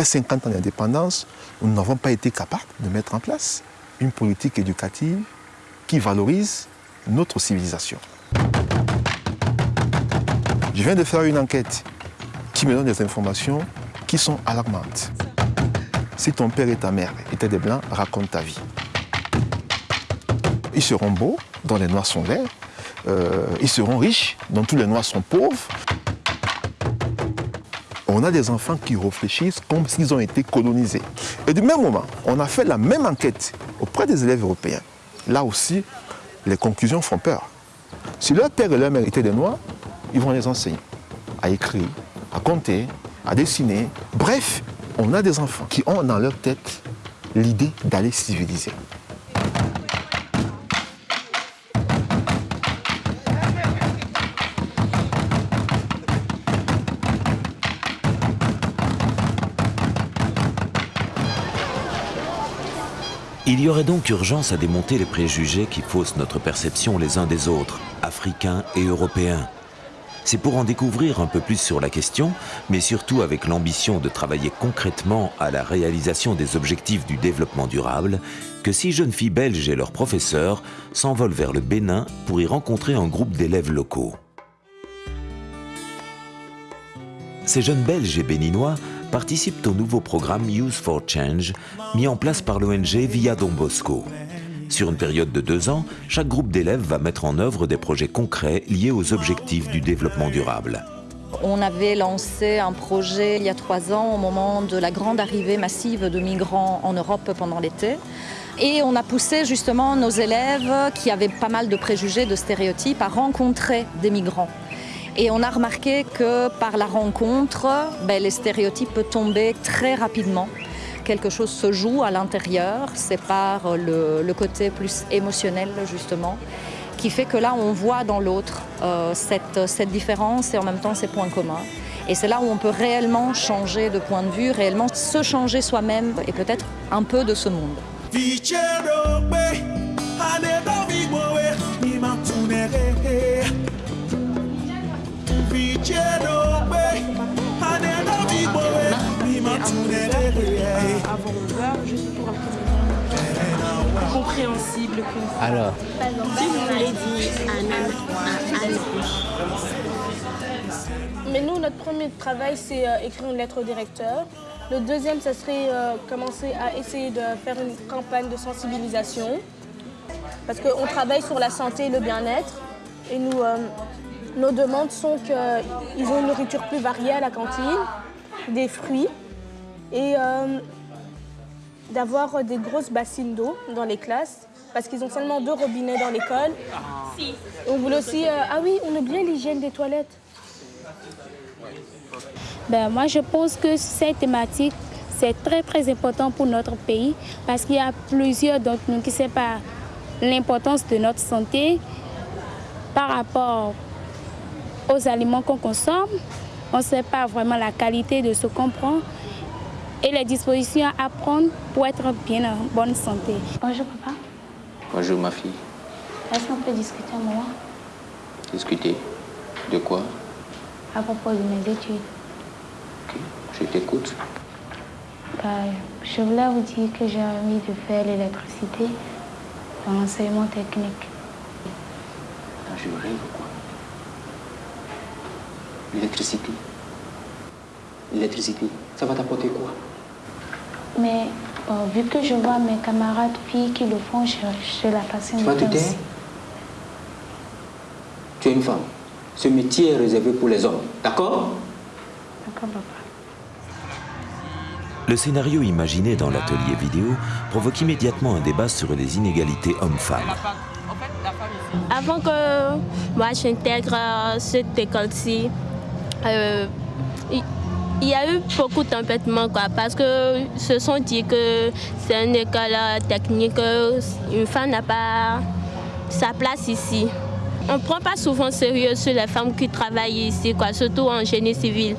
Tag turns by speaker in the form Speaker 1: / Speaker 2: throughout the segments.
Speaker 1: après 50 ans d'indépendance, nous n'avons pas été capables de mettre en place une politique éducative qui valorise notre civilisation. Je viens de faire une enquête qui me donne des informations qui sont alarmantes. Si ton père et ta mère étaient des blancs, raconte ta vie. Ils seront beaux, dont les noirs sont verts. Euh, ils seront riches, dont tous les noirs sont pauvres. On a des enfants qui réfléchissent comme s'ils ont été colonisés. Et du même moment, on a fait la même enquête auprès des élèves européens. Là aussi, les conclusions font peur. Si leur père et leur mère étaient des noirs, ils vont les enseigner à écrire, à compter, à dessiner. Bref, on a des enfants qui ont dans leur tête l'idée d'aller civiliser.
Speaker 2: Il y aurait donc urgence à démonter les préjugés qui faussent notre perception les uns des autres, africains et européens. C'est pour en découvrir un peu plus sur la question, mais surtout avec l'ambition de travailler concrètement à la réalisation des objectifs du développement durable, que six jeunes filles belges et leurs professeurs s'envolent vers le Bénin pour y rencontrer un groupe d'élèves locaux. Ces jeunes Belges et Béninois participent au nouveau programme Youth for Change, mis en place par l'ONG Via Don Bosco. Sur une période de deux ans, chaque groupe d'élèves va mettre en œuvre des projets concrets liés aux objectifs du développement durable.
Speaker 3: On avait lancé un projet il y a trois ans au moment de la grande arrivée massive de migrants en Europe pendant l'été. Et on a poussé justement nos élèves qui avaient pas mal de préjugés, de stéréotypes, à rencontrer des migrants. Et on a remarqué que par la rencontre, ben, les stéréotypes tombaient très rapidement. Quelque chose se joue à l'intérieur, c'est par le, côté plus émotionnel justement, qui fait que là on voit dans l'autre euh, cette différence et en même temps ces points communs. Et c'est là où on peut réellement changer de point de vue, réellement se changer soi-même et peut-être un peu de ce monde.
Speaker 4: Alors
Speaker 5: Si vous voulez dire un Mais nous, notre premier travail, c'est euh, écrire une lettre au directeur. Le deuxième, ça serait euh, commencer à essayer de faire une campagne de sensibilisation. Parce qu'on travaille sur la santé et le bien-être. Et nous, euh, nos demandes sont qu'ils ont une nourriture plus variée à la cantine, des fruits et d'avoir des grosses bassines d'eau dans les classes parce qu'ils ont seulement deux robinets dans l'école. On voulait aussi... Euh, ah oui, on oublie l'hygiène des toilettes.
Speaker 6: Ben, moi, je pense que cette thématique, c'est très, très important pour notre pays parce qu'il y a plusieurs d'entre nous qui ne savent pas l'importance de notre santé par rapport aux aliments qu'on consomme. On ne sait pas vraiment la qualité de ce qu'on prend et les dispositions à prendre pour être bien en bonne santé. Bonjour papa.
Speaker 4: Bonjour ma fille.
Speaker 6: Est-ce qu'on peut discuter un moment?
Speaker 4: Discuter? De quoi?
Speaker 6: À propos de mes études.
Speaker 4: Ok, je t'écoute.
Speaker 6: Bah, je voulais vous dire que j'ai envie de faire l'électricité dans l'enseignement technique.
Speaker 4: je rêve quoi L'électricité L'électricité, ça va t'apporter quoi?
Speaker 6: Mais vu que je vois mes camarades filles qui le font, je, je la passion
Speaker 4: Tu vas te taire? Tu es une femme. Ce métier est réservé pour les hommes. D'accord?
Speaker 6: D'accord, papa.
Speaker 2: Le scénario imaginé dans l'atelier vidéo provoque immédiatement un débat sur les inégalités hommes-femmes.
Speaker 5: Avant que moi j'intègre cette école-ci, euh, il y a eu beaucoup d'empêchements parce que se sont dit que c'est une école technique, une femme n'a pas sa place ici. On ne prend pas souvent sérieux sur les femmes qui travaillent ici, quoi, surtout en génie civil.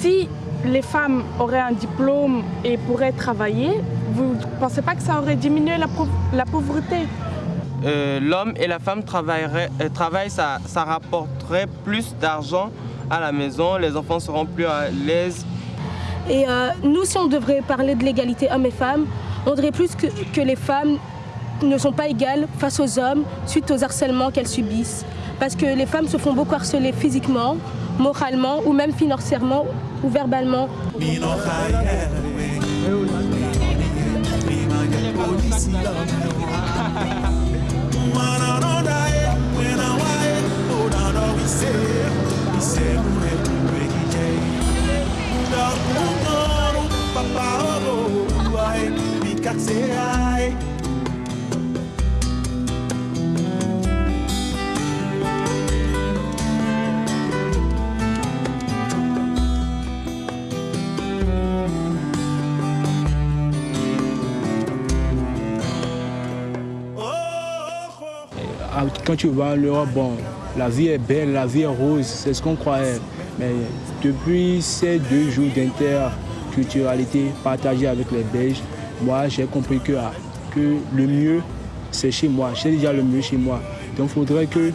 Speaker 7: Si les femmes auraient un diplôme et pourraient travailler, vous ne pensez pas que ça aurait diminué la, pauvreté?
Speaker 8: Euh, L'homme et la femme travailleraient, euh, travaillent, ça, ça rapporterait plus d'argent à la maison, les enfants seront plus à l'aise.
Speaker 9: Et euh, nous, si on devrait parler de l'égalité hommes et femmes, on dirait plus que, que les femmes ne sont pas égales face aux hommes suite aux harcèlements qu'elles subissent. Parce que les femmes se font beaucoup harceler physiquement, moralement ou même financièrement ou verbalement.
Speaker 10: Quand tu vas en bon, la vie est belle, la vie est rose, c'est ce qu'on croyait. Mais depuis ces deux jours d'interculturalité partagée avec les Belges, moi j'ai compris que, ah, que le mieux c'est chez moi. J'ai déjà le mieux chez moi. Donc il faudrait que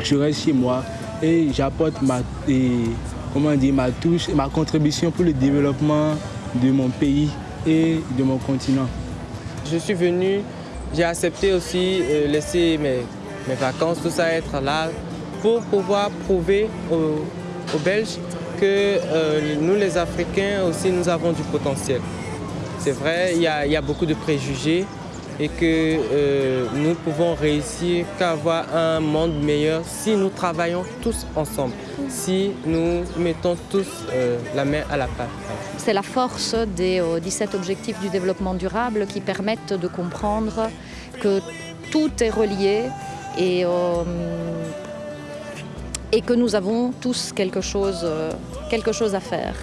Speaker 10: je reste chez moi et j'apporte ma, ma touche, ma contribution pour le développement de mon pays et de mon continent.
Speaker 8: Je suis venu, j'ai accepté aussi de euh, laisser mes mes vacances, tout ça, être là pour pouvoir prouver aux, Belges que euh, nous les Africains aussi nous avons du potentiel. C'est vrai, il y, a, beaucoup de préjugés et que euh, nous pouvons réussir qu'à avoir un monde meilleur si nous travaillons tous ensemble, si nous mettons tous euh, la main à la pâte.
Speaker 3: C'est la force des 17 objectifs du développement durable qui permettent de comprendre que tout est relié et, euh, que nous avons tous euh, quelque chose à faire.